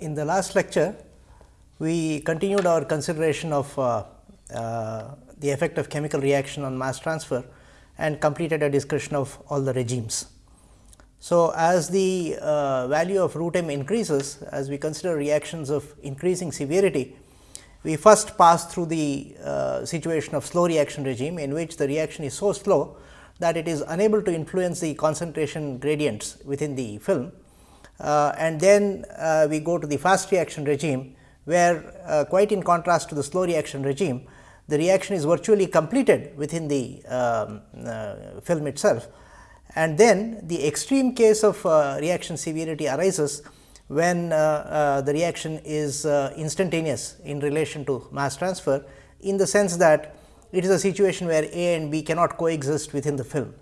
In the last lecture, we continued our consideration of uh, uh, the effect of chemical reaction on mass transfer and completed a discussion of all the regimes. So, as the uh, value of root m increases, as we consider reactions of increasing severity, we first pass through the uh, situation of slow reaction regime, in which the reaction is so slow that it is unable to influence the concentration gradients within the film. Uh, and then uh, we go to the fast reaction regime, where uh, quite in contrast to the slow reaction regime, the reaction is virtually completed within the um, film itself and then the extreme case of reaction severity arises when uh, uh, the reaction is uh, instantaneous in relation to mass transfer in the sense that it is a situation where A and B cannot coexist within the film.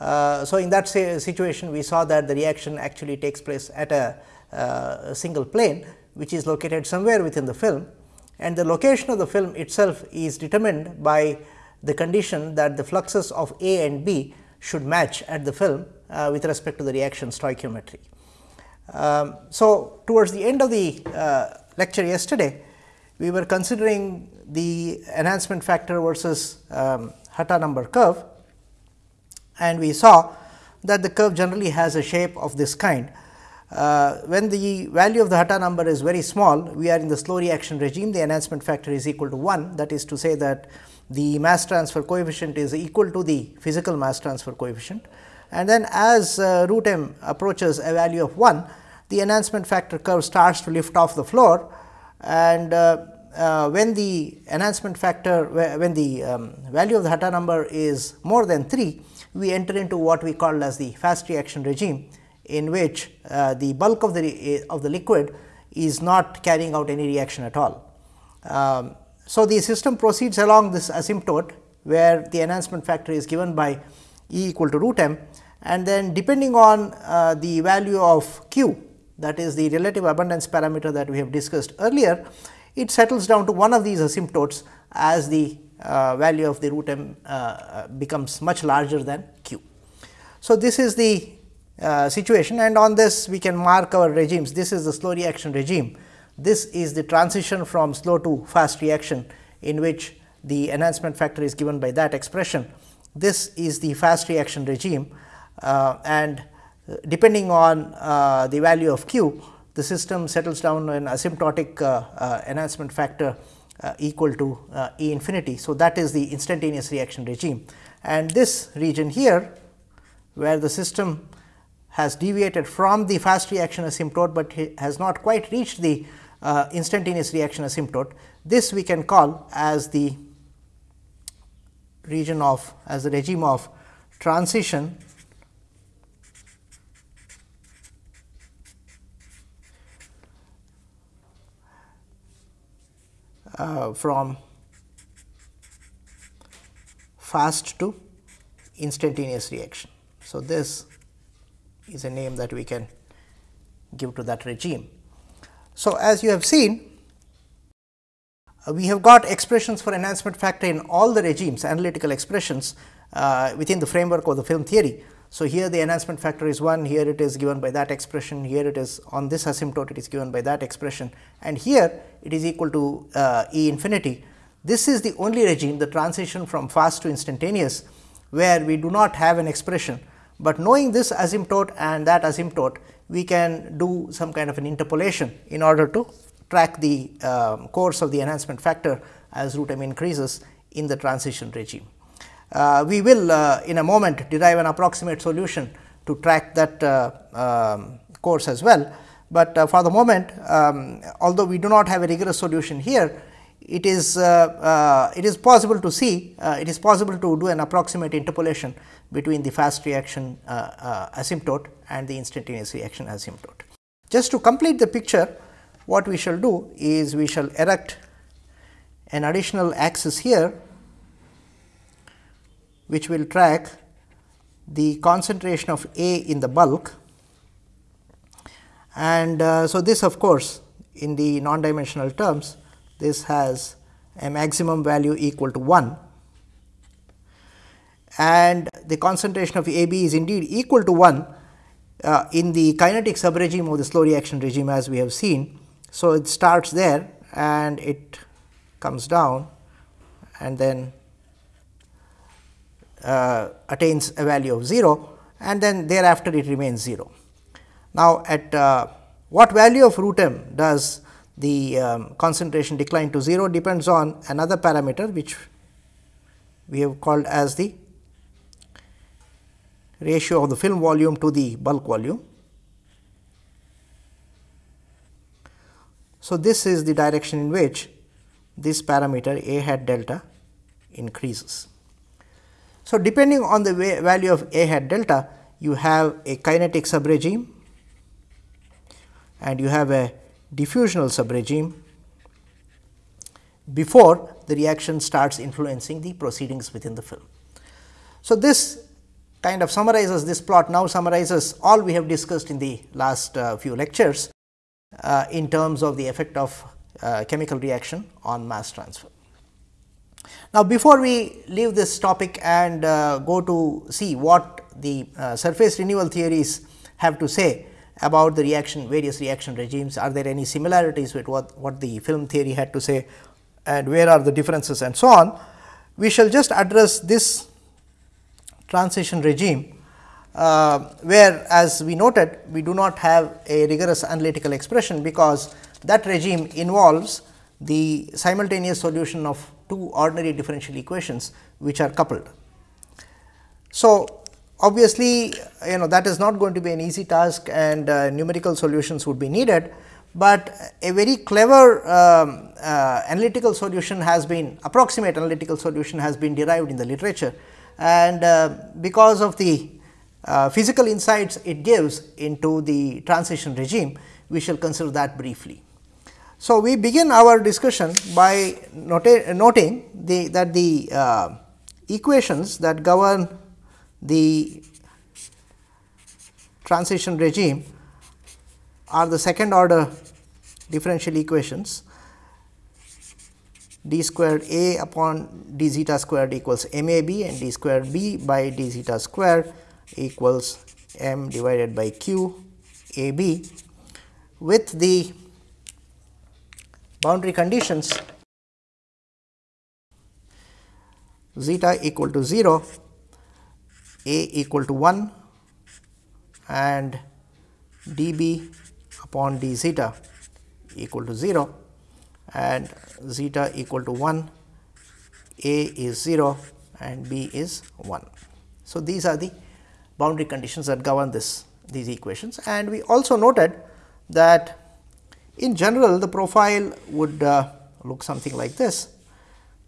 Uh, so, in that situation we saw that the reaction actually takes place at a, uh, a single plane which is located somewhere within the film and the location of the film itself is determined by the condition that the fluxes of A and B should match at the film uh, with respect to the reaction stoichiometry. Um, so, towards the end of the uh, lecture yesterday, we were considering the enhancement factor versus um, Hatta number curve and we saw that the curve generally has a shape of this kind. Uh, when the value of the Hatta number is very small, we are in the slow reaction regime, the enhancement factor is equal to 1. That is to say that the mass transfer coefficient is equal to the physical mass transfer coefficient. And then as uh, root m approaches a value of 1, the enhancement factor curve starts to lift off the floor and uh, uh, when the enhancement factor when the um, value of the Hatta number is more than 3, we enter into what we call as the fast reaction regime in which uh, the bulk of the of the liquid is not carrying out any reaction at all. Um, so, the system proceeds along this asymptote where the enhancement factor is given by E equal to root m and then depending on uh, the value of q that is the relative abundance parameter that we have discussed earlier, it settles down to one of these asymptotes as the value of the root m uh, becomes much larger than q. So, this is the uh, situation and on this we can mark our regimes. This is the slow reaction regime. This is the transition from slow to fast reaction in which the enhancement factor is given by that expression. This is the fast reaction regime uh, and depending on uh, the value of q, the system settles down an asymptotic uh, uh, enhancement factor uh, equal to uh, E infinity. So, that is the instantaneous reaction regime and this region here where the system has deviated from the fast reaction asymptote, but has not quite reached the uh, instantaneous reaction asymptote. This we can call as the region of as the regime of transition uh, from fast to instantaneous reaction. So, this is a name that we can give to that regime. So, as you have seen uh, we have got expressions for enhancement factor in all the regimes analytical expressions uh, within the framework of the film theory. So, here the enhancement factor is 1, here it is given by that expression, here it is on this asymptote it is given by that expression and here it is equal to uh, E infinity. This is the only regime the transition from fast to instantaneous, where we do not have an expression, but knowing this asymptote and that asymptote we can do some kind of an interpolation in order to track the um, course of the enhancement factor as root m increases in the transition regime. Uh, we will uh, in a moment derive an approximate solution to track that uh, um, course as well, but uh, for the moment um, although we do not have a rigorous solution here, it is uh, uh, it is possible to see it is possible to do an approximate interpolation between the fast reaction asymptote and the instantaneous reaction asymptote. Just to complete the picture, what we shall do is we shall erect an additional axis here which will track the concentration of A in the bulk. And uh, so, this of course, in the non dimensional terms this has a maximum value equal to 1 and the concentration of A b is indeed equal to 1 uh, in the kinetic subregime of the slow reaction regime as we have seen. So, it starts there and it comes down and then uh, attains a value of 0 and then thereafter it remains 0. Now, at uh, what value of root m does the um, concentration decline to 0 depends on another parameter which we have called as the ratio of the film volume to the bulk volume. So, this is the direction in which this parameter A hat delta increases. So, depending on the value of A hat delta, you have a kinetic subregime and you have a diffusional subregime before the reaction starts influencing the proceedings within the film. So, this kind of summarizes this plot now summarizes all we have discussed in the last uh, few lectures uh, in terms of the effect of uh, chemical reaction on mass transfer. Now, before we leave this topic and uh, go to see what the uh, surface renewal theories have to say about the reaction various reaction regimes, are there any similarities with what, what the film theory had to say and where are the differences and so on. We shall just address this transition regime, uh, where as we noted we do not have a rigorous analytical expression, because that regime involves the simultaneous solution of two ordinary differential equations which are coupled. So, obviously, you know that is not going to be an easy task and uh, numerical solutions would be needed, but a very clever um, uh, analytical solution has been approximate analytical solution has been derived in the literature and uh, because of the uh, physical insights it gives into the transition regime, we shall consider that briefly. So, we begin our discussion by noting the, that the uh, equations that govern the transition regime are the second order differential equations. D squared a upon d zeta squared equals m a b and d squared b by d zeta squared equals m divided by q a b. With the boundary conditions zeta equal to 0, a equal to 1 and d b upon d zeta equal to 0 and zeta equal to 1, a is 0 and b is 1. So, these are the boundary conditions that govern this these equations and we also noted that in general the profile would uh, look something like this.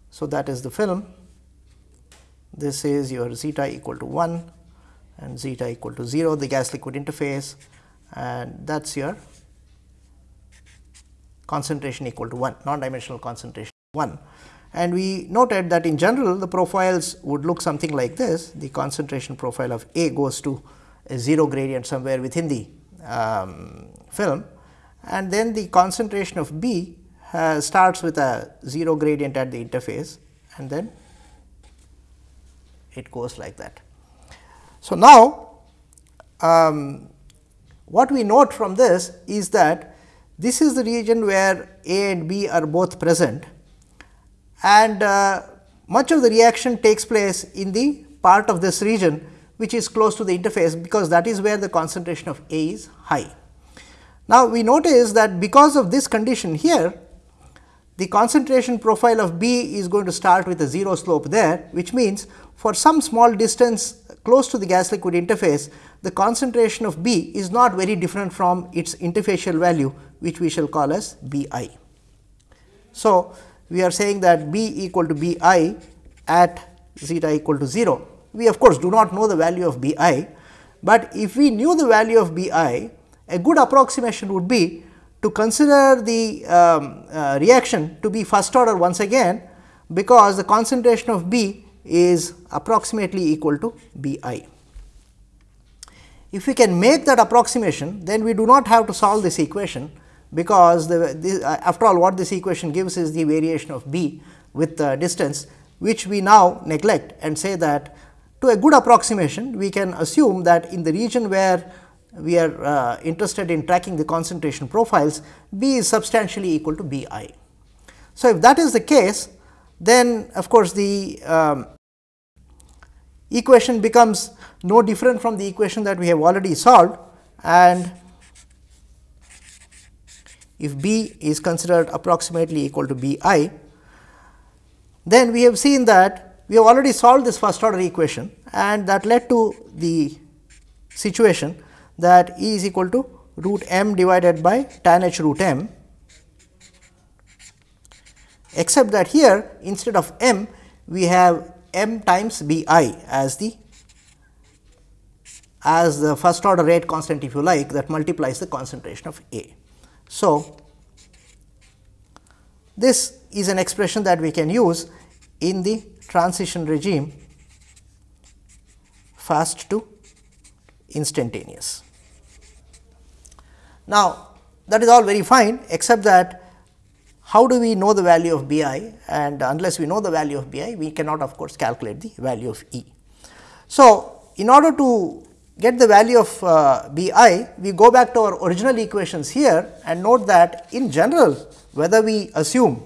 So, that is the film. This is your zeta equal to 1 and zeta equal to 0 the gas liquid interface. And that is your concentration equal to 1 non dimensional concentration 1 and we noted that in general the profiles would look something like this. The concentration profile of A goes to a 0 gradient somewhere within the um, film and then the concentration of B uh, starts with a 0 gradient at the interface and then it goes like that. So, now um, what we note from this is that this is the region where A and B are both present and uh, much of the reaction takes place in the part of this region which is close to the interface because that is where the concentration of A is high. Now, we notice that because of this condition here the concentration profile of B is going to start with a 0 slope there which means for some small distance close to the gas liquid interface the concentration of B is not very different from its interfacial value which we shall call as B i. So, we are saying that B equal to B i at zeta equal to 0. We of course, do not know the value of B i, but if we knew the value of B i, a good approximation would be to consider the um, uh, reaction to be first order once again, because the concentration of B is approximately equal to B i. If we can make that approximation, then we do not have to solve this equation, because the, this, uh, after all what this equation gives is the variation of b with the distance which we now neglect and say that to a good approximation we can assume that in the region where we are uh, interested in tracking the concentration profiles, B is substantially equal to B i. So, if that is the case, then of course, the um, equation becomes no different from the equation that we have already solved and if B is considered approximately equal to B i, then we have seen that we have already solved this first order equation and that led to the situation that E is equal to root m divided by tan h root m except that here instead of m we have m times b i as the as the first order rate constant if you like that multiplies the concentration of A. So, this is an expression that we can use in the transition regime fast to instantaneous. Now, that is all very fine except that how do we know the value of B i and unless we know the value of B i we cannot of course calculate the value of E. So, in order to get the value of uh, B i we go back to our original equations here and note that in general whether we assume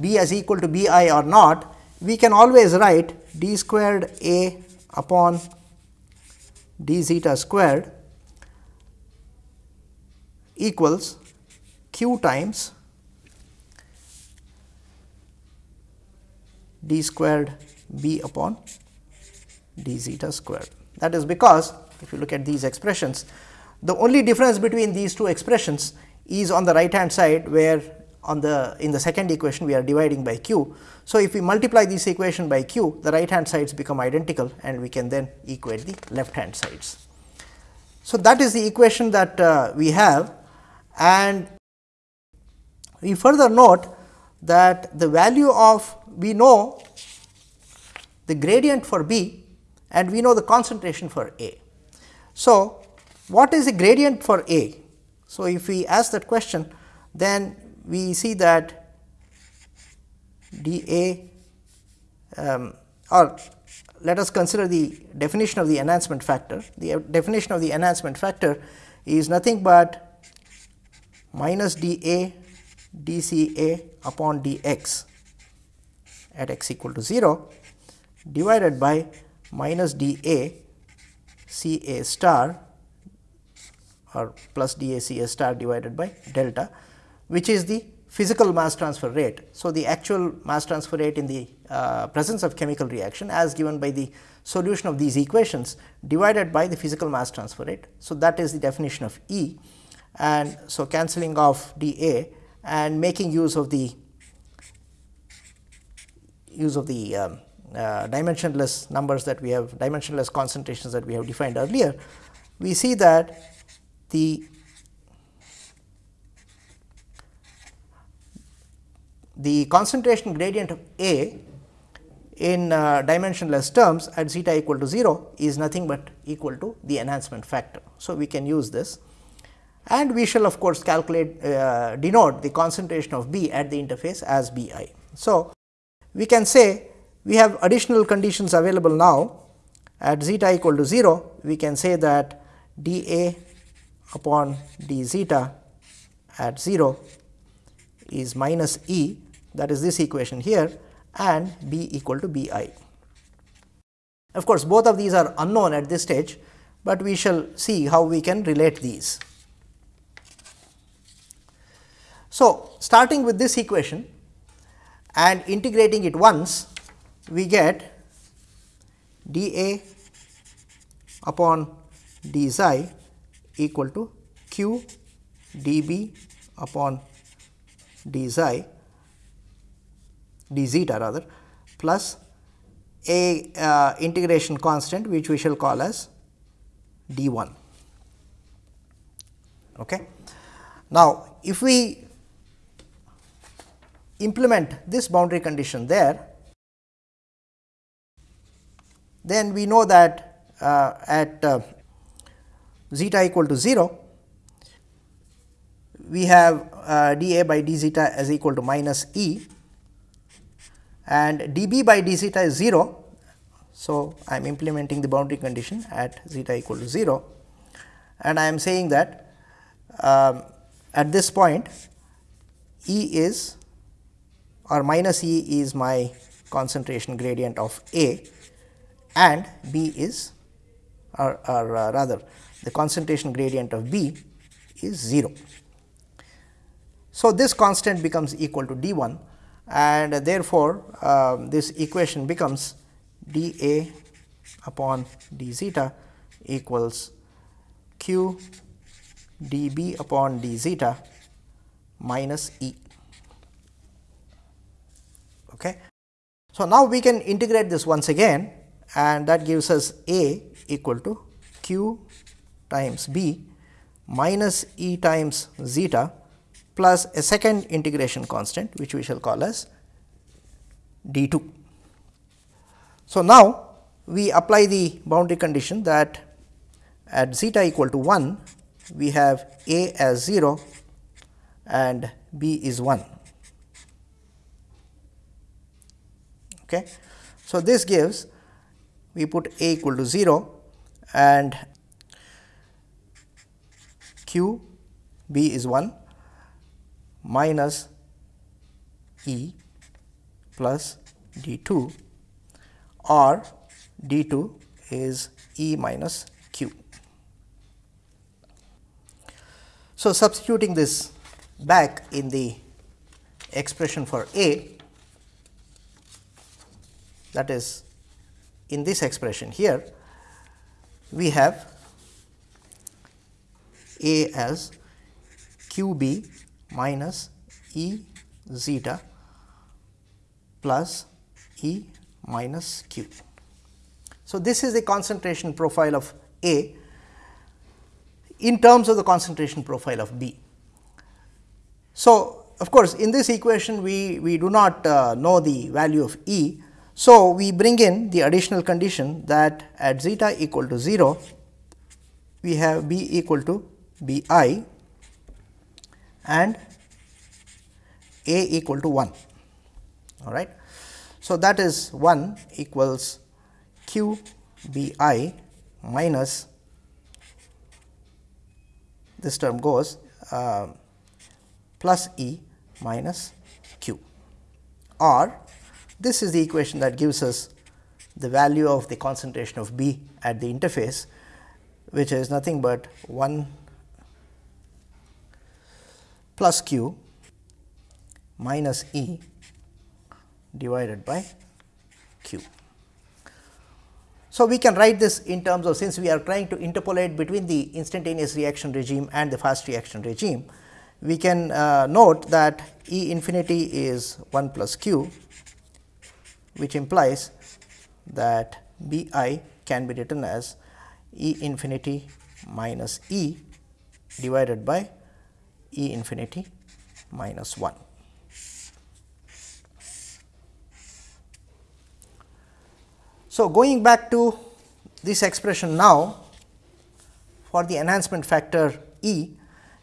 B as equal to B i or not we can always write d squared A upon d zeta squared equals q times d squared b upon d zeta squared. That is because if you look at these expressions, the only difference between these two expressions is on the right hand side where on the in the second equation we are dividing by q. So, if we multiply this equation by q the right hand sides become identical and we can then equate the left hand sides. So, that is the equation that uh, we have and we further note that the value of we know the gradient for B and we know the concentration for A. So, what is the gradient for A? So, if we ask that question then we see that d A um, or let us consider the definition of the enhancement factor. The definition of the enhancement factor is nothing but minus d A d C A upon d x at x equal to 0 divided by minus d A C A star or plus d A C A star divided by delta which is the physical mass transfer rate. So, the actual mass transfer rate in the uh, presence of chemical reaction as given by the solution of these equations divided by the physical mass transfer rate. So, that is the definition of E and so cancelling off d A and making use of the use of the um, uh, dimensionless numbers that we have dimensionless concentrations that we have defined earlier, we see that the the concentration gradient of A in uh, dimensionless terms at zeta equal to 0 is nothing but equal to the enhancement factor. So, we can use this and we shall of course calculate uh, denote the concentration of B at the interface as B i. So, we can say we have additional conditions available now at zeta equal to 0 we can say that d A upon d zeta at 0 is minus E that is this equation here and B equal to B i. Of course, both of these are unknown at this stage, but we shall see how we can relate these. So, starting with this equation and integrating it once, we get d A upon d xi equal to q d B upon d xi d zeta rather plus a uh, integration constant which we shall call as d 1. Okay. Now, if we implement this boundary condition there, then we know that uh, at uh, zeta equal to 0, we have uh, d a by d zeta as equal to minus e and dB by d zeta is 0. So, I am implementing the boundary condition at zeta equal to 0 and I am saying that um, at this point E is or minus E is my concentration gradient of A and B is or, or uh, rather the concentration gradient of B is 0. So, this constant becomes equal to d 1 and therefore, um, this equation becomes d A upon d zeta equals q d B upon d zeta minus E. Okay. So, now we can integrate this once again and that gives us A equal to q times B minus E times zeta plus a second integration constant which we shall call as d 2. So, now we apply the boundary condition that at zeta equal to 1 we have A as 0 and B is 1. Okay. So, this gives we put A equal to 0 and Q B is 1 minus E plus d 2 or d 2 is E minus Q. So, substituting this back in the expression for A that is in this expression here we have A as q b minus E zeta plus E minus q. So, this is the concentration profile of A in terms of the concentration profile of B. So, of course, in this equation we, we do not uh, know the value of E. So, we bring in the additional condition that at zeta equal to 0, we have B equal to B i and A equal to 1. All right. So, that is 1 equals q b i minus this term goes uh, plus E minus q or this is the equation that gives us the value of the concentration of B at the interface which is nothing but 1 plus q minus E divided by q. So, we can write this in terms of since we are trying to interpolate between the instantaneous reaction regime and the fast reaction regime, we can uh, note that E infinity is 1 plus q, which implies that B i can be written as E infinity minus E divided by E infinity minus 1. So, going back to this expression now for the enhancement factor E,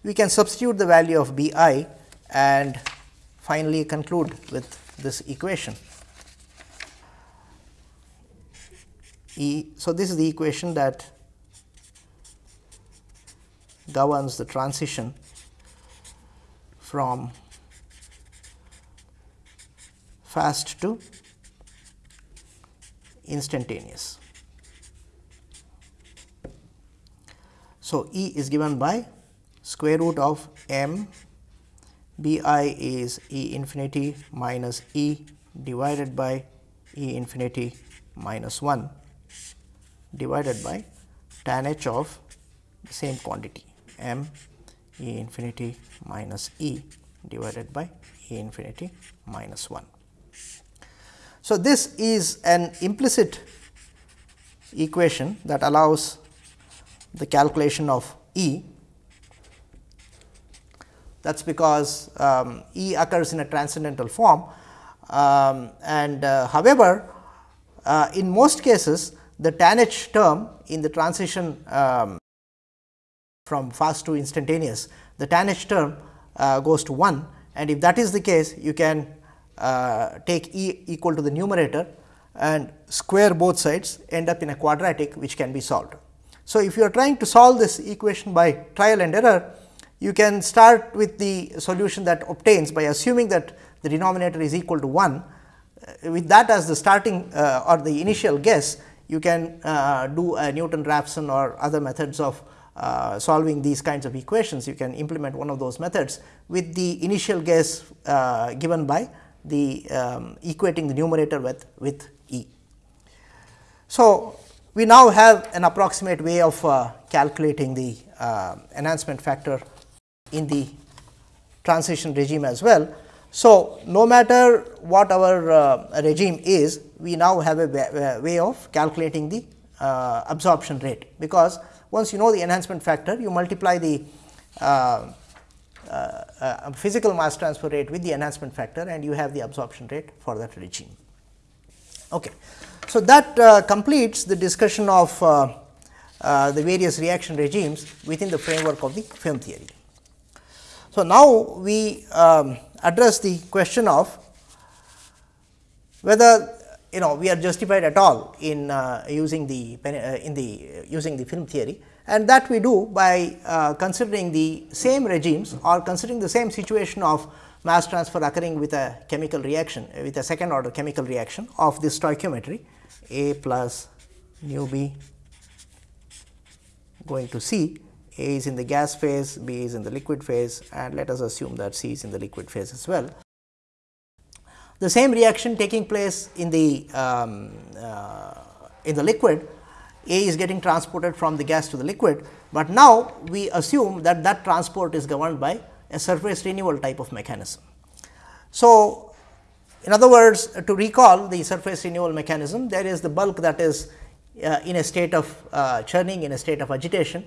we can substitute the value of B i and finally conclude with this equation. E, so, this is the equation that governs the transition from fast to instantaneous. So, E is given by square root of m b i is E infinity minus E divided by E infinity minus 1 divided by tan h of the same quantity m E infinity minus E divided by E infinity minus 1. So, this is an implicit equation that allows the calculation of E. That is because um, E occurs in a transcendental form um, and uh, however, uh, in most cases the tan h term in the transition um, from fast to instantaneous, the tan h term uh, goes to 1 and if that is the case you can uh, take E equal to the numerator and square both sides end up in a quadratic which can be solved. So, if you are trying to solve this equation by trial and error, you can start with the solution that obtains by assuming that the denominator is equal to 1. Uh, with that as the starting uh, or the initial guess, you can uh, do a Newton-Raphson or other methods of uh, solving these kinds of equations. You can implement one of those methods with the initial guess uh, given by the um, equating the numerator with, with E. So, we now have an approximate way of uh, calculating the uh, enhancement factor in the transition regime as well. So, no matter what our uh, regime is, we now have a way of calculating the uh, absorption rate, because once you know the enhancement factor, you multiply the uh, uh, uh, physical mass transfer rate with the enhancement factor and you have the absorption rate for that regime. Okay. So, that uh, completes the discussion of uh, the various reaction regimes within the framework of the film theory. So, now we um, address the question of whether you know we are justified at all in uh, using the uh, in the uh, using the film theory. And that we do by uh, considering the same regimes or considering the same situation of mass transfer occurring with a chemical reaction with a second order chemical reaction of this stoichiometry A plus nu B. Going to C A is in the gas phase, B is in the liquid phase and let us assume that C is in the liquid phase as well the same reaction taking place in the um, uh, in the liquid a is getting transported from the gas to the liquid, but now we assume that that transport is governed by a surface renewal type of mechanism. So, in other words to recall the surface renewal mechanism there is the bulk that is uh, in a state of uh, churning in a state of agitation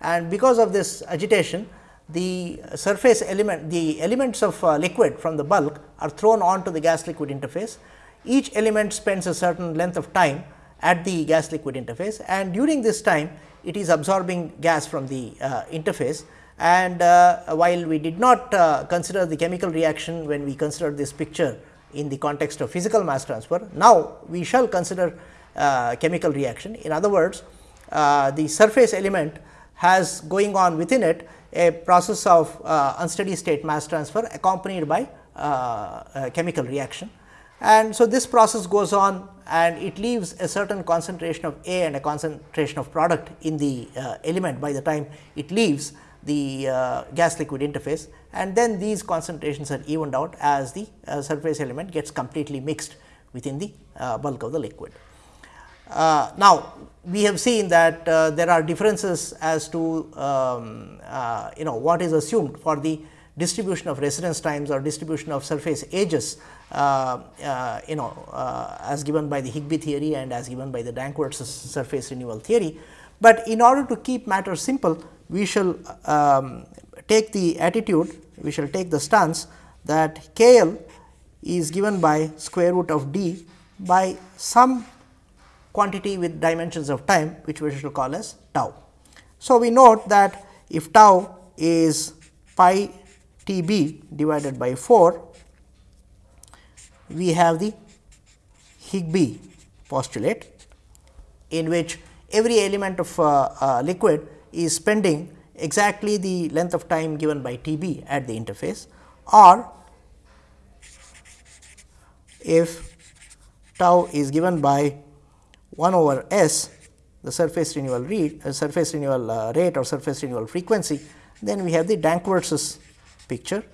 and because of this agitation the surface element, the elements of uh, liquid from the bulk are thrown onto the gas liquid interface. Each element spends a certain length of time at the gas liquid interface and during this time it is absorbing gas from the uh, interface and uh, while we did not uh, consider the chemical reaction when we considered this picture in the context of physical mass transfer, now we shall consider uh, chemical reaction. In other words, uh, the surface element has going on within it a process of uh, unsteady state mass transfer accompanied by uh, chemical reaction. And so, this process goes on and it leaves a certain concentration of A and a concentration of product in the uh, element by the time it leaves the uh, gas liquid interface and then these concentrations are evened out as the uh, surface element gets completely mixed within the bulk of the liquid. Uh, now, we have seen that uh, there are differences as to um, uh, you know what is assumed for the distribution of residence times or distribution of surface ages uh, uh, you know uh, as given by the Higbie theory and as given by the Danckwerts surface renewal theory. But in order to keep matters simple we shall um, take the attitude we shall take the stance that K L is given by square root of d by some quantity with dimensions of time which we shall call as tau. So, we note that if tau is pi t b divided by 4, we have the Higbie postulate in which every element of uh, uh, liquid is spending exactly the length of time given by T b at the interface or if tau is given by 1 over s the surface renewal rate, uh, surface renewal uh, rate or surface renewal frequency, then we have the Danckwerts picture.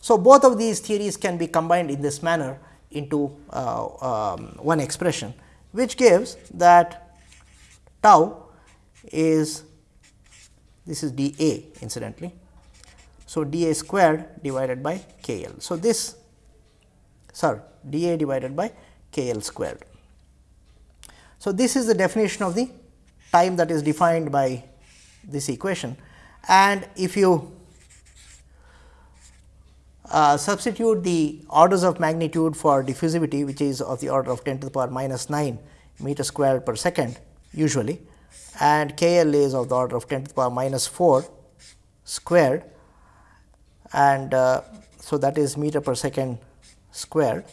So, both of these theories can be combined in this manner into uh, um, one expression, which gives that tau is this is d a incidentally. So, d a squared divided by k l. So, this sorry d a divided by k l squared. So, this is the definition of the time that is defined by this equation and if you uh, substitute the orders of magnitude for diffusivity which is of the order of 10 to the power minus 9 meter squared per second usually and k l is of the order of 10 to the power minus 4 squared and uh, so that is meter per second squared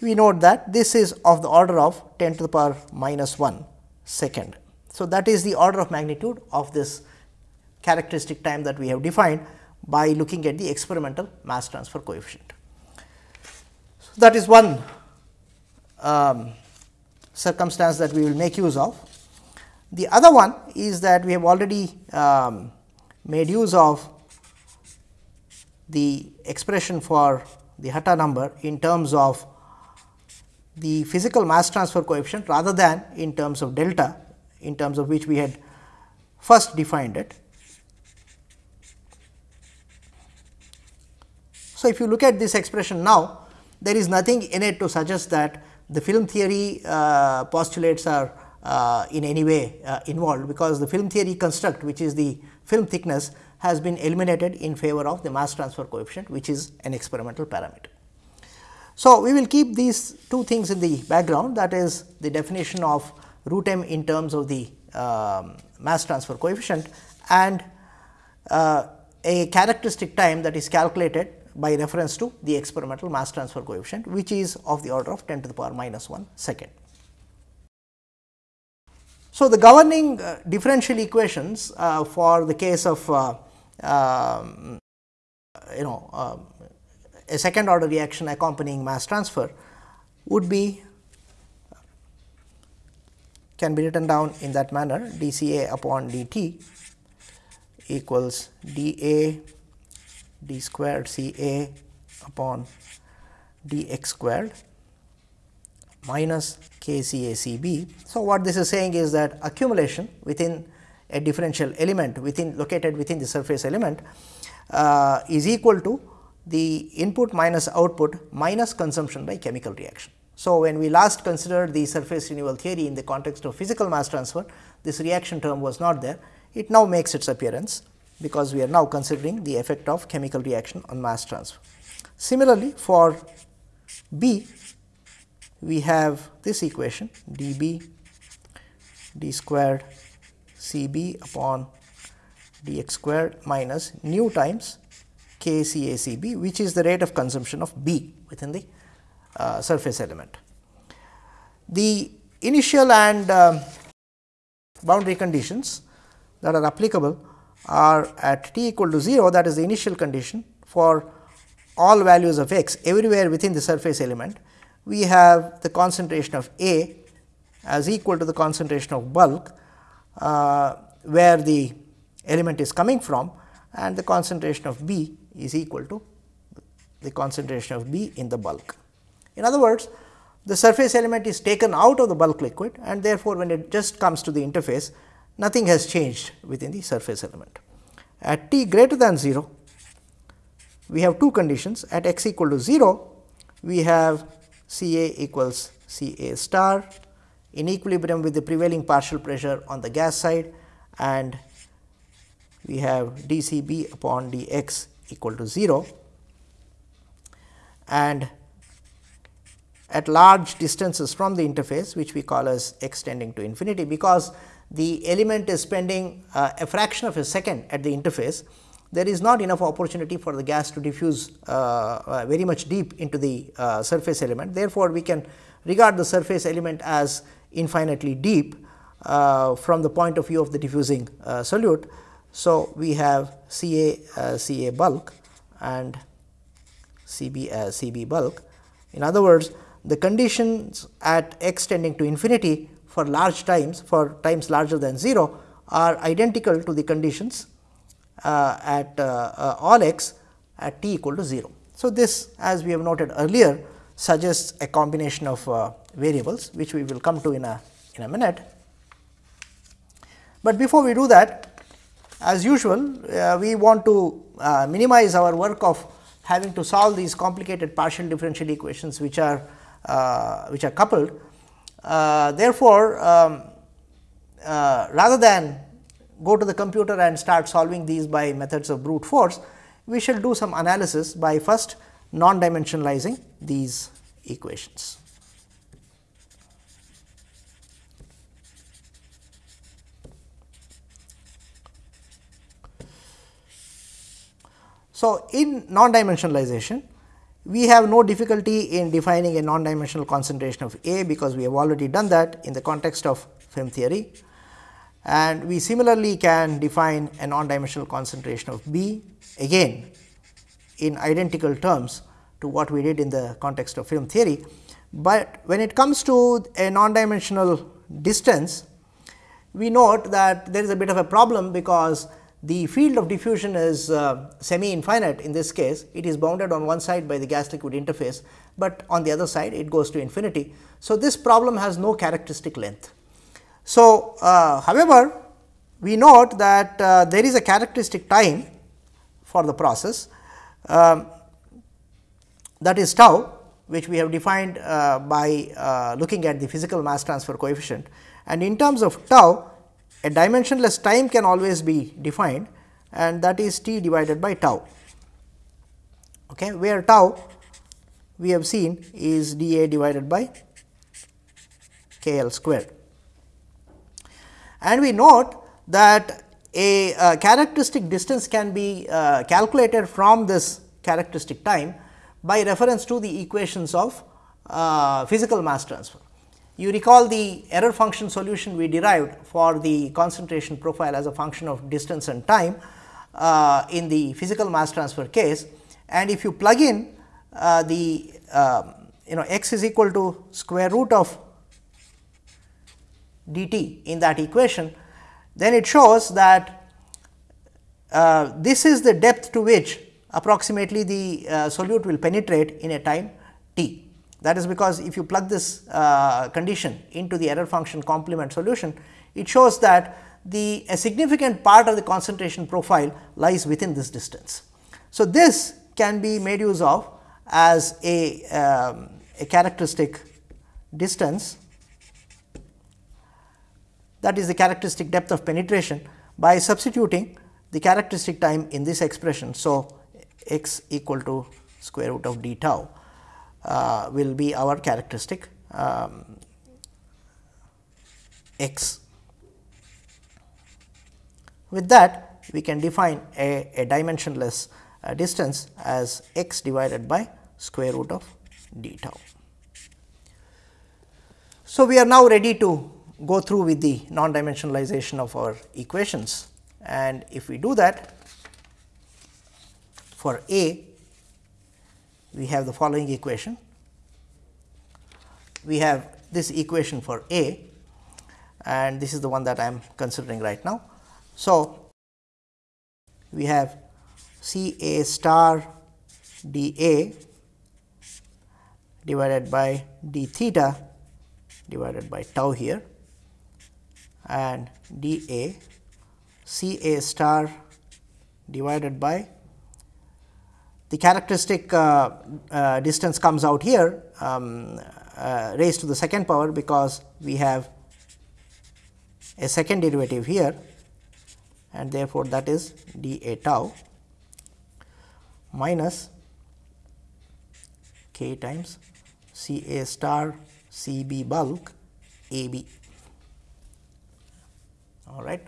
we note that this is of the order of 10 to the power minus 1 second. So, that is the order of magnitude of this characteristic time that we have defined by looking at the experimental mass transfer coefficient. So, that is one um, circumstance that we will make use of. The other one is that we have already um, made use of the expression for the Hatta number in terms of the physical mass transfer coefficient rather than in terms of delta in terms of which we had first defined it. So, if you look at this expression now, there is nothing in it to suggest that the film theory uh, postulates are uh, in any way uh, involved, because the film theory construct which is the film thickness has been eliminated in favor of the mass transfer coefficient which is an experimental parameter. So, we will keep these two things in the background that is the definition of root m in terms of the um, mass transfer coefficient and uh, a characteristic time that is calculated by reference to the experimental mass transfer coefficient which is of the order of 10 to the power minus 1 second. So, the governing uh, differential equations uh, for the case of uh, um, you know uh, a second order reaction accompanying mass transfer would be can be written down in that manner d C A upon d t equals d A d squared C A upon d x squared minus k C A C B. So, what this is saying is that accumulation within a differential element within located within the surface element uh, is equal to the input minus output minus consumption by chemical reaction. So, when we last considered the surface renewal theory in the context of physical mass transfer, this reaction term was not there. It now makes its appearance because we are now considering the effect of chemical reaction on mass transfer. Similarly, for B, we have this equation d b d squared c b upon d x squared minus nu times k c a c b, which is the rate of consumption of B within the uh, surface element. The initial and uh, boundary conditions that are applicable are at t equal to 0 that is the initial condition for all values of x everywhere within the surface element. We have the concentration of A as equal to the concentration of bulk Uh, where the element is coming from and the concentration of B is equal to the concentration of B in the bulk. In other words, the surface element is taken out of the bulk liquid and therefore, when it just comes to the interface nothing has changed within the surface element. At t greater than 0, we have two conditions at x equal to 0, we have C A equals C A star in equilibrium with the prevailing partial pressure on the gas side and we have d C b upon d x equal to 0 and at large distances from the interface which we call as x tending to infinity because the element is spending uh, a fraction of a second at the interface there is not enough opportunity for the gas to diffuse uh, uh, very much deep into the uh, surface element. Therefore, we can regard the surface element as infinitely deep uh, from the point of view of the diffusing uh, solute. So, we have C A C A bulk and C B C B bulk. In other words, the conditions at x tending to infinity for large times for times larger than 0 are identical to the conditions uh, at uh, uh, all x at t equal to 0. So, this as we have noted earlier suggests a combination of variables which we will come to in a in a minute. But before we do that as usual we want to minimize our work of having to solve these complicated partial differential equations which are uh, which are coupled. Uh, therefore, um, uh, rather than go to the computer and start solving these by methods of brute force, we shall do some analysis by first non dimensionalizing these equations. So, in non dimensionalization we have no difficulty in defining a non-dimensional concentration of A, because we have already done that in the context of film theory. And we similarly can define a non-dimensional concentration of B again in identical terms to what we did in the context of film theory. But when it comes to a non-dimensional distance, we note that there is a bit of a problem because the field of diffusion is uh, semi infinite in this case, it is bounded on one side by the gas liquid interface, but on the other side it goes to infinity. So, this problem has no characteristic length. So, uh, however, we note that uh, there is a characteristic time for the process um, that is tau which we have defined uh, by uh, looking at the physical mass transfer coefficient and in terms of tau a dimensionless time can always be defined and that is t divided by tau, okay, where tau we have seen is d a divided by k l squared. And we note that a uh, characteristic distance can be uh, calculated from this characteristic time by reference to the equations of uh, physical mass transfer. You recall the error function solution we derived for the concentration profile as a function of distance and time uh, in the physical mass transfer case and if you plug in uh, the uh, you know x is equal to square root of dt in that equation, then it shows that uh, this is the depth to which approximately the uh, solute will penetrate in a time t. That is because if you plug this uh, condition into the error function complement solution, it shows that the a significant part of the concentration profile lies within this distance. So, this can be made use of as a, um, a characteristic distance that is the characteristic depth of penetration by substituting the characteristic time in this expression. So, x equal to square root of d tau uh, will be our characteristic um, x. With that we can define a, a dimensionless uh, distance as x divided by square root of d tau. So, we are now ready to go through with the non dimensionalization of our equations and if we do that for A we have the following equation. We have this equation for A and this is the one that I am considering right now. So, we have C A star d A divided by d theta divided by tau here and d A C A star divided by the characteristic uh, uh, distance comes out here um, uh, raised to the second power because we have a second derivative here and therefore, that is d a tau minus k times C a star C b bulk A b all right.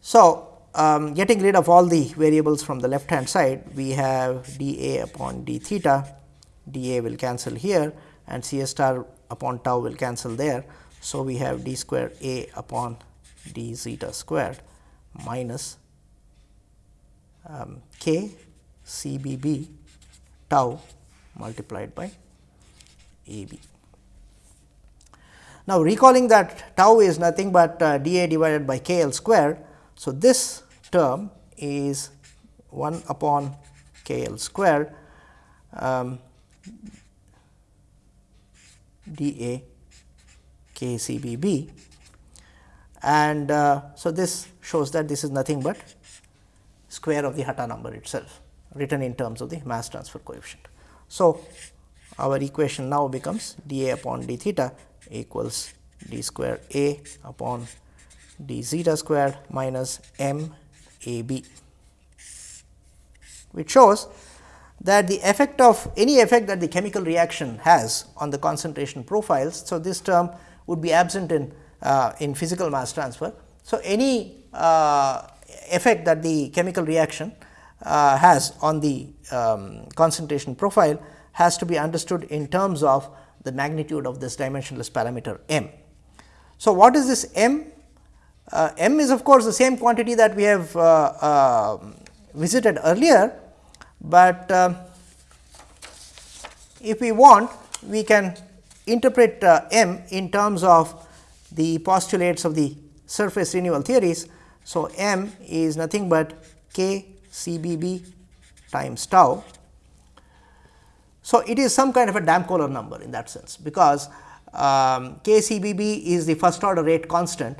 So, um, getting rid of all the variables from the left hand side, we have d a upon d theta, d a will cancel here and c a star upon tau will cancel there. So, we have d square a upon d zeta squared minus um, k c b b tau multiplied by a b. Now, recalling that tau is nothing but uh, d a divided by k l squared so, this term is 1 upon k l squared um, d a k c b b and uh, so this shows that this is nothing but square of the Hatta number itself written in terms of the mass transfer coefficient. So, our equation now becomes d a upon d theta equals d square a upon d zeta squared minus m a b, which shows that the effect of any effect that the chemical reaction has on the concentration profiles. So, this term would be absent in uh, in physical mass transfer. So, any uh, effect that the chemical reaction uh, has on the um, concentration profile has to be understood in terms of the magnitude of this dimensionless parameter m. So, what is this m? Uh, m is of course, the same quantity that we have uh, uh, visited earlier, but uh, if we want we can interpret uh, m in terms of the postulates of the surface renewal theories. So, m is nothing but k CBB times tau. So, it is some kind of a Damköhler number in that sense, because um, k CBB is the first order rate constant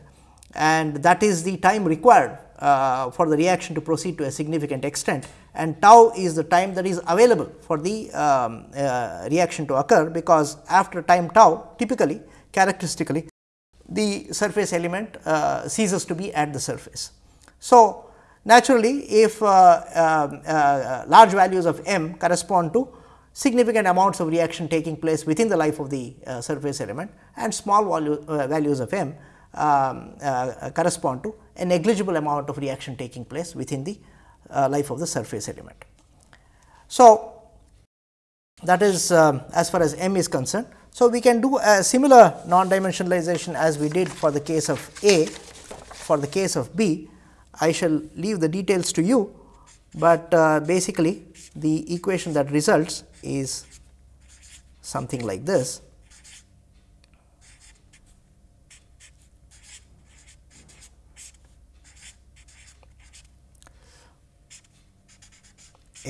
and that is the time required uh, for the reaction to proceed to a significant extent and tau is the time that is available for the um, uh, reaction to occur, because after time tau typically characteristically the surface element uh, ceases to be at the surface. So, naturally if uh, uh, uh, large values of m correspond to significant amounts of reaction taking place within the life of the surface element and small value, values of m um, correspond to a negligible amount of reaction taking place within the life of the surface element. So, that is um, as far as m is concerned. So, we can do a similar non dimensionalization as we did for the case of A, for the case of B. I shall leave the details to you, but uh, basically the equation that results is something like this.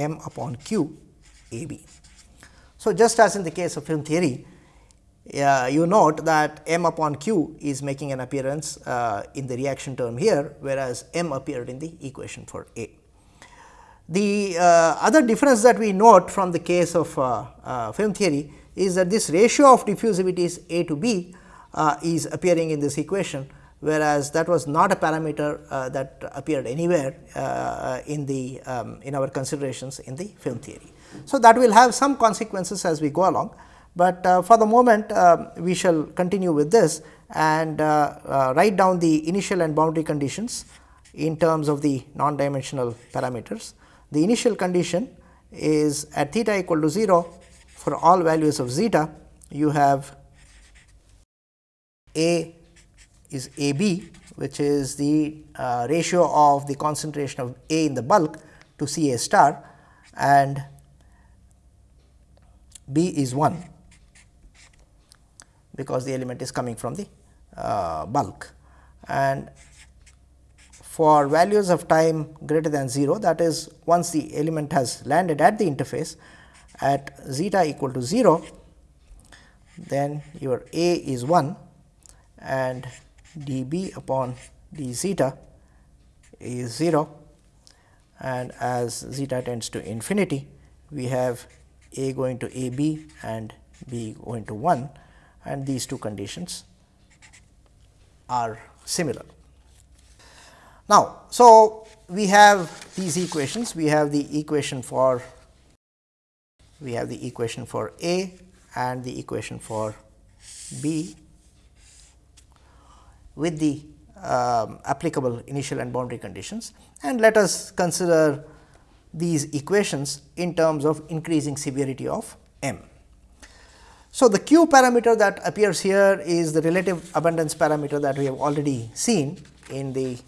M upon q a b. So, just as in the case of film theory, uh, you note that m upon q is making an appearance uh, in the reaction term here, whereas m appeared in the equation for A. The uh, other difference that we note from the case of uh, uh, film theory is that this ratio of diffusivities A to B uh, is appearing in this equation, whereas that was not a parameter that appeared anywhere in the um, in our considerations in the film theory. So, that will have some consequences as we go along, but uh, for the moment uh, we shall continue with this and uh, uh, write down the initial and boundary conditions in terms of the non dimensional parameters. The initial condition is at theta equal to 0 for all values of zeta you have A is A b which is the uh, ratio of the concentration of A in the bulk to C A star and B is 1 because the element is coming from the uh, bulk. And for values of time greater than 0 that is once the element has landed at the interface at zeta equal to 0 then your A is 1 and d b upon d zeta is 0 and as zeta tends to infinity we have A going to A b and B going to 1 and these two conditions are similar. Now, so we have these equations, we have the equation for we have the equation for A and the equation for B with the um, applicable initial and boundary conditions and let us consider these equations in terms of increasing severity of m. So, the q parameter that appears here is the relative abundance parameter that we have already seen in the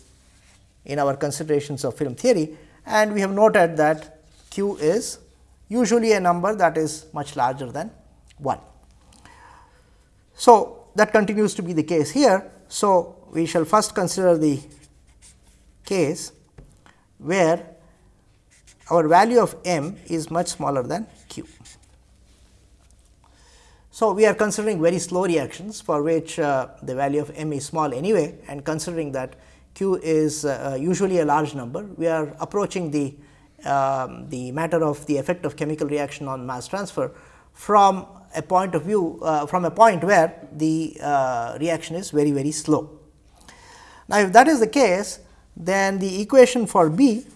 in our considerations of film theory and we have noted that q is usually a number that is much larger than 1. So, that continues to be the case here. So, we shall first consider the case where our value of m is much smaller than q. So, we are considering very slow reactions for which uh, the value of m is small anyway and considering that q is uh, usually a large number, we are approaching the, um, the matter of the effect of chemical reaction on mass transfer from a point of view uh, from a point where the uh, reaction is very very slow. Now, if that is the case then the equation for B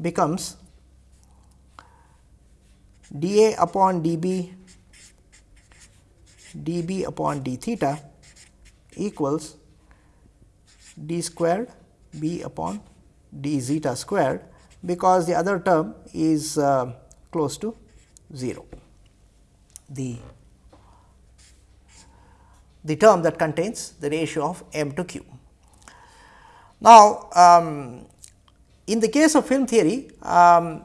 becomes dA upon dB dB upon d theta equals d squared b upon d zeta squared because the other term is uh, close to 0. The, the term that contains the ratio of m to q. Now, um, in the case of film theory, um,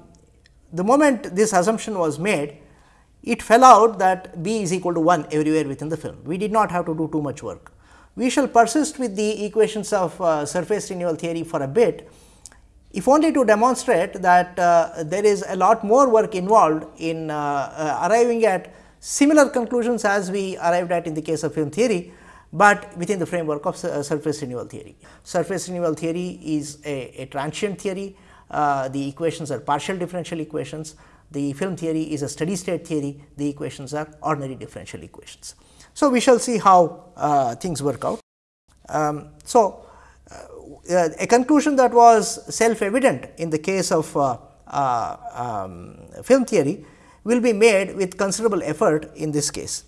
the moment this assumption was made, it fell out that B is equal to 1 everywhere within the film. We did not have to do too much work. We shall persist with the equations of uh, surface renewal theory for a bit, if only to demonstrate that uh, there is a lot more work involved in uh, uh arriving at similar conclusions as we arrived at in the case of film theory, but within the framework of uh, surface renewal theory. Surface renewal theory is a, a transient theory, uh, the equations are partial differential equations, the film theory is a steady state theory, the equations are ordinary differential equations. So, we shall see how uh, things work out. Um, so, uh, a conclusion that was self evident in the case of uh, uh, um, film theory will be made with considerable effort in this case.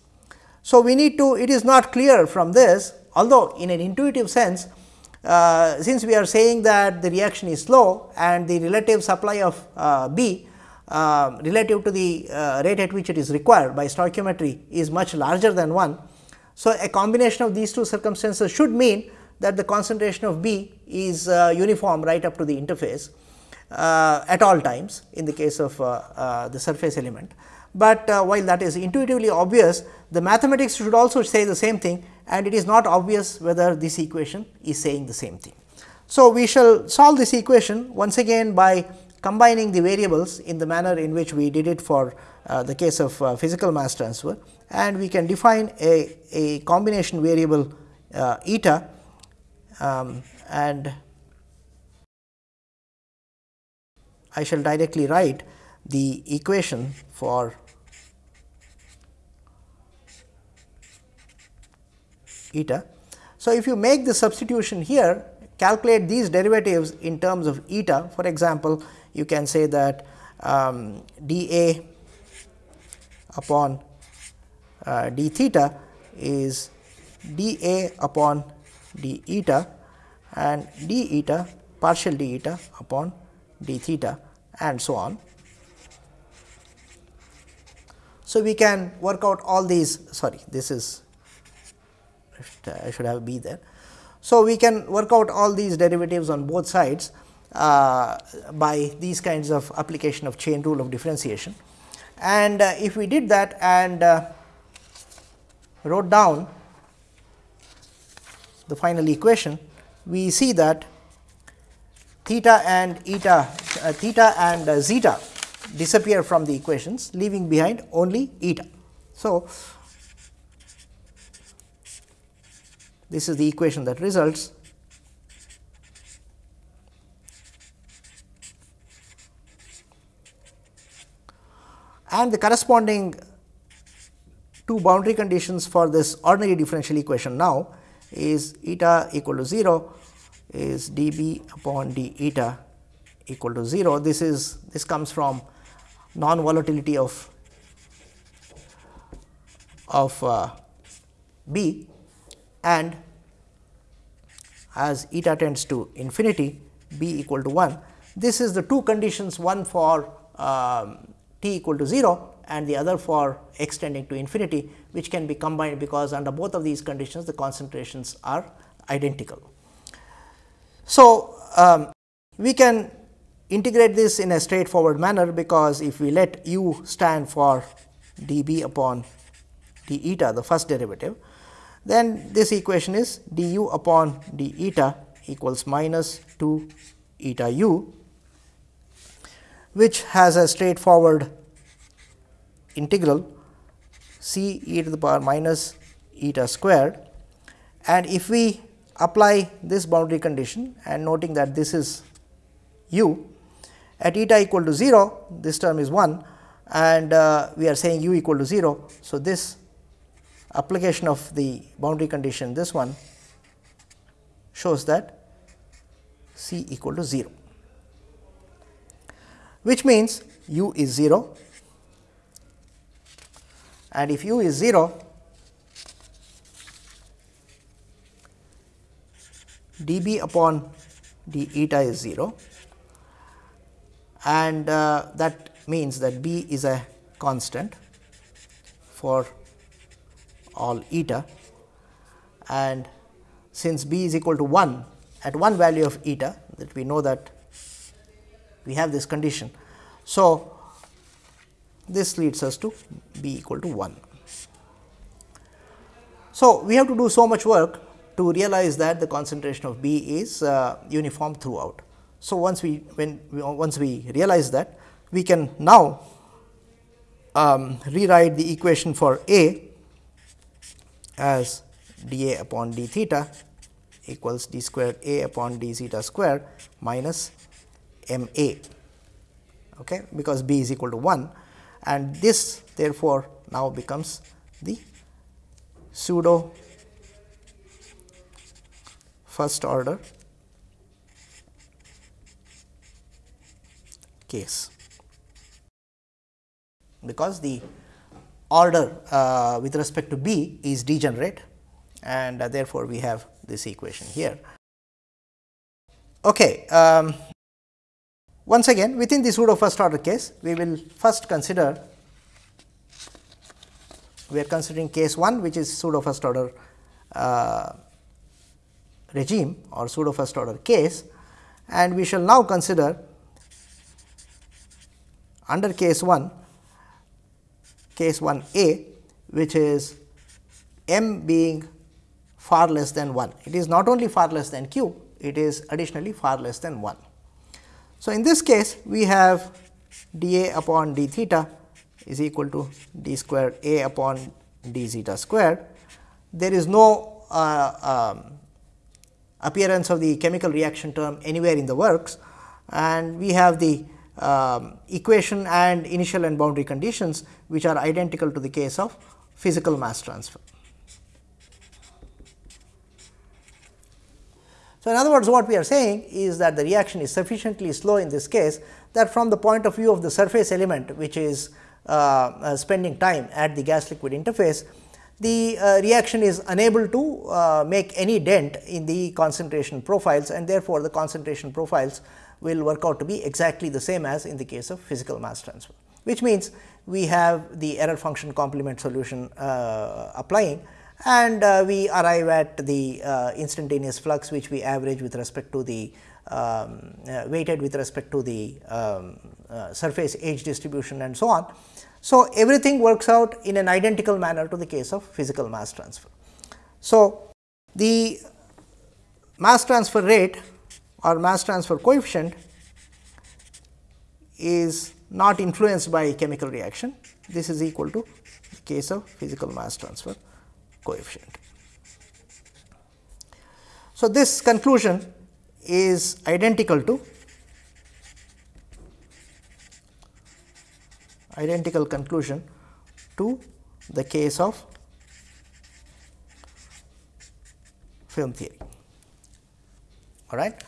So, we need to it is not clear from this although in an intuitive sense uh, since we are saying that the reaction is slow and the relative supply of uh, B uh, relative to the uh, rate at which it is required by stoichiometry is much larger than 1. So, a combination of these two circumstances should mean that the concentration of B is uh, uniform right up to the interface at all times in the case of the surface element but uh, while that is intuitively obvious the mathematics should also say the same thing and it is not obvious whether this equation is saying the same thing. So, we shall solve this equation once again by combining the variables in the manner in which we did it for uh, the case of uh, physical mass transfer and we can define a, a combination variable uh, eta um, and I shall directly write the equation for eta. So, if you make the substitution here calculate these derivatives in terms of eta for example, you can say that um, d A upon uh, d theta is d A upon d eta and d eta partial d eta upon d theta and so on. So, we can work out all these sorry this is I should have b there. So, we can work out all these derivatives on both sides uh, by these kinds of application of chain rule of differentiation. And uh, if we did that and uh, wrote down the final equation, we see that theta and eta uh, theta and uh, zeta disappear from the equations leaving behind only eta. So, this is the equation that results and the corresponding two boundary conditions for this ordinary differential equation now is eta equal to 0 is dB upon d eta equal to 0. This is this comes from non volatility of of uh, B and as eta tends to infinity B equal to 1. This is the two conditions one for um, t equal to 0 and the other for x tending to infinity which can be combined because under both of these conditions the concentrations are identical. So, um, we can integrate this in a straightforward manner because if we let u stand for d b upon d eta the first derivative, then this equation is d u upon d eta equals minus 2 eta u which has a straightforward integral c e to the power minus eta squared and if we apply this boundary condition and noting that this is u at eta equal to 0 this term is 1 and uh, we are saying u equal to 0. So, this application of the boundary condition this one shows that c equal to 0 which means u is 0 and if u is 0 dB upon d eta is 0 and uh, that means that b is a constant for all eta and since b is equal to 1 at one value of eta that we know that we have this condition. So, this leads us to b equal to 1. So, we have to do so much work to realize that the concentration of B is uh, uniform throughout. So, once we when we, once we realize that we can now um, rewrite the equation for A as d A upon d theta equals d square A upon d zeta square minus m A okay, because B is equal to 1 and this therefore, now becomes the pseudo first order case because the order uh, with respect to B is degenerate and uh, therefore, we have this equation here. Okay. Um, once again within the pseudo first order case, we will first consider we are considering case 1 which is pseudo first order uh, regime or pseudo first order case and we shall now consider under case 1 case 1 a which is m being far less than 1. It is not only far less than q, it is additionally far less than 1. So, in this case we have d a upon d theta is equal to d square a upon d zeta square. There is no uh, um, appearance of the chemical reaction term anywhere in the works and we have the um, equation and initial and boundary conditions which are identical to the case of physical mass transfer. So, in other words what we are saying is that the reaction is sufficiently slow in this case that from the point of view of the surface element which is uh, uh, spending time at the gas liquid interface, the uh, reaction is unable to uh, make any dent in the concentration profiles and therefore, the concentration profiles will work out to be exactly the same as in the case of physical mass transfer, which means we have the error function complement solution uh, applying and uh, we arrive at the uh, instantaneous flux which we average with respect to the um, uh, weighted with respect to the um, uh, surface age distribution and so on. So, everything works out in an identical manner to the case of physical mass transfer. So, the mass transfer rate or mass transfer coefficient is not influenced by chemical reaction. This is equal to the case of physical mass transfer coefficient. So, this conclusion is identical to identical conclusion to the case of film theory. All right.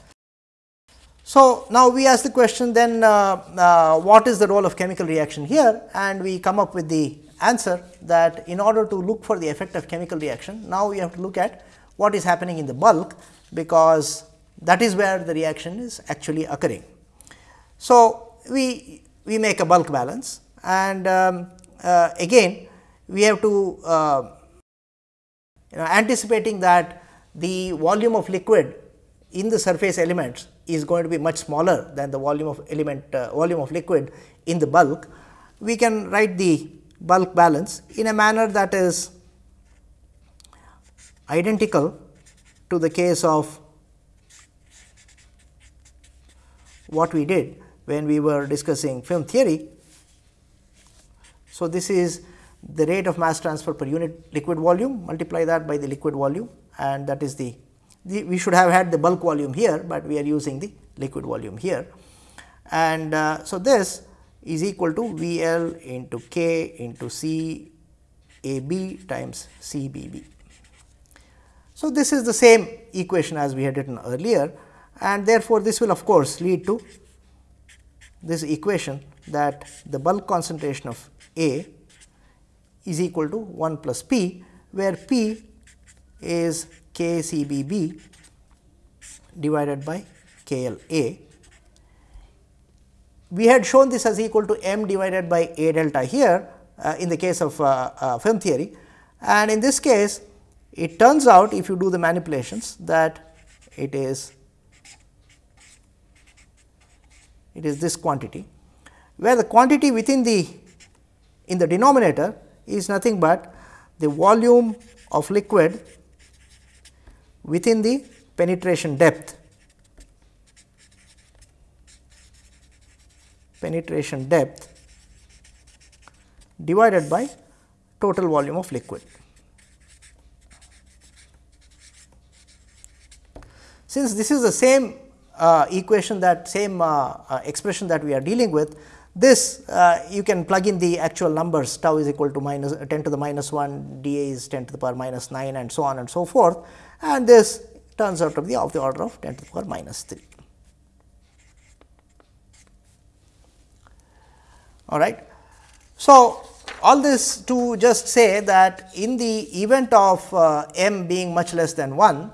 So, now we ask the question then uh, uh, what is the role of chemical reaction here and we come up with the answer that in order to look for the effect of chemical reaction, now we have to look at what is happening in the bulk, because that is where the reaction is actually occurring. So, we, we make a bulk balance and um, uh, again we have to uh, you know anticipating that the volume of liquid in the surface elements is going to be much smaller than the volume of element uh, volume of liquid in the bulk. We can write the bulk balance in a manner that is identical to the case of what we did when we were discussing film theory. So, this is the rate of mass transfer per unit liquid volume multiply that by the liquid volume and that is the, the we should have had the bulk volume here, but we are using the liquid volume here. And uh, so, this is equal to V L into K into C A B times C B B. So, this is the same equation as we had written earlier and therefore, this will of course, lead to this equation that the bulk concentration of A is equal to 1 plus P, where P is K C B B divided by K L A. We had shown this as equal to m divided by A delta here uh, in the case of uh, uh, film theory. And in this case it turns out if you do the manipulations that it is it is this quantity where the quantity within the in the denominator is nothing but the volume of liquid within the penetration depth penetration depth divided by total volume of liquid. Since this is the same uh, equation that same uh, uh, expression that we are dealing with, this uh, you can plug in the actual numbers tau is equal to minus 10 to the minus 1, dA is 10 to the power minus 9 and so on and so forth and this turns out to be of the order of 10 to the power minus 3. All right. So, all this to just say that in the event of uh, m being much less than 1,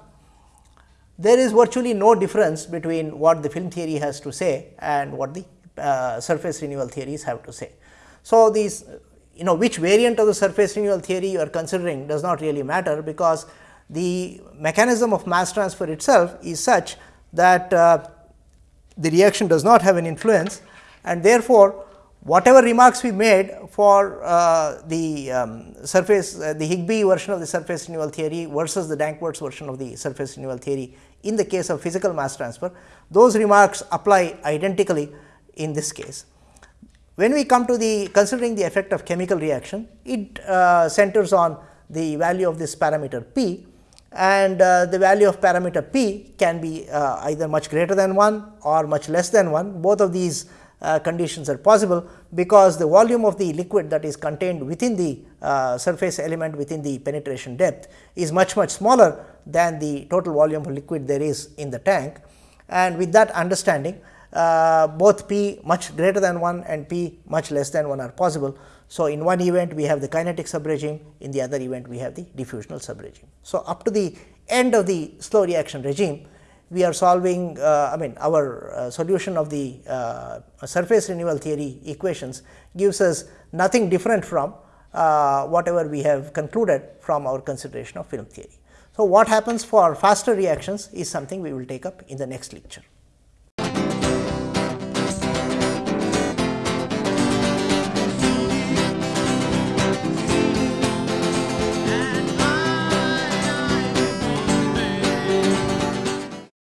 there is virtually no difference between what the film theory has to say and what the uh, surface renewal theories have to say. So, these you know which variant of the surface renewal theory you are considering does not really matter, because the mechanism of mass transfer itself is such that uh, the reaction does not have an influence and therefore, whatever remarks we made for uh, the um, surface uh, the Higbie version of the surface renewal theory versus the Danckwerts version of the surface renewal theory in the case of physical mass transfer, those remarks apply identically in this case. When we come to the considering the effect of chemical reaction, it uh, centers on the value of this parameter p and uh, the value of parameter p can be uh, either much greater than 1 or much less than 1. Both of these conditions are possible, because the volume of the liquid that is contained within the uh, surface element within the penetration depth is much much smaller than the total volume of liquid there is in the tank. And with that understanding, uh, both p much greater than 1 and p much less than 1 are possible. So, in one event we have the kinetic subregime, in the other event we have the diffusional subregime. So, up to the end of the slow reaction regime, we are solving uh, I mean our uh, solution of the uh, surface renewal theory equations gives us nothing different from uh, whatever we have concluded from our consideration of film theory. So, what happens for faster reactions is something we will take up in the next lecture.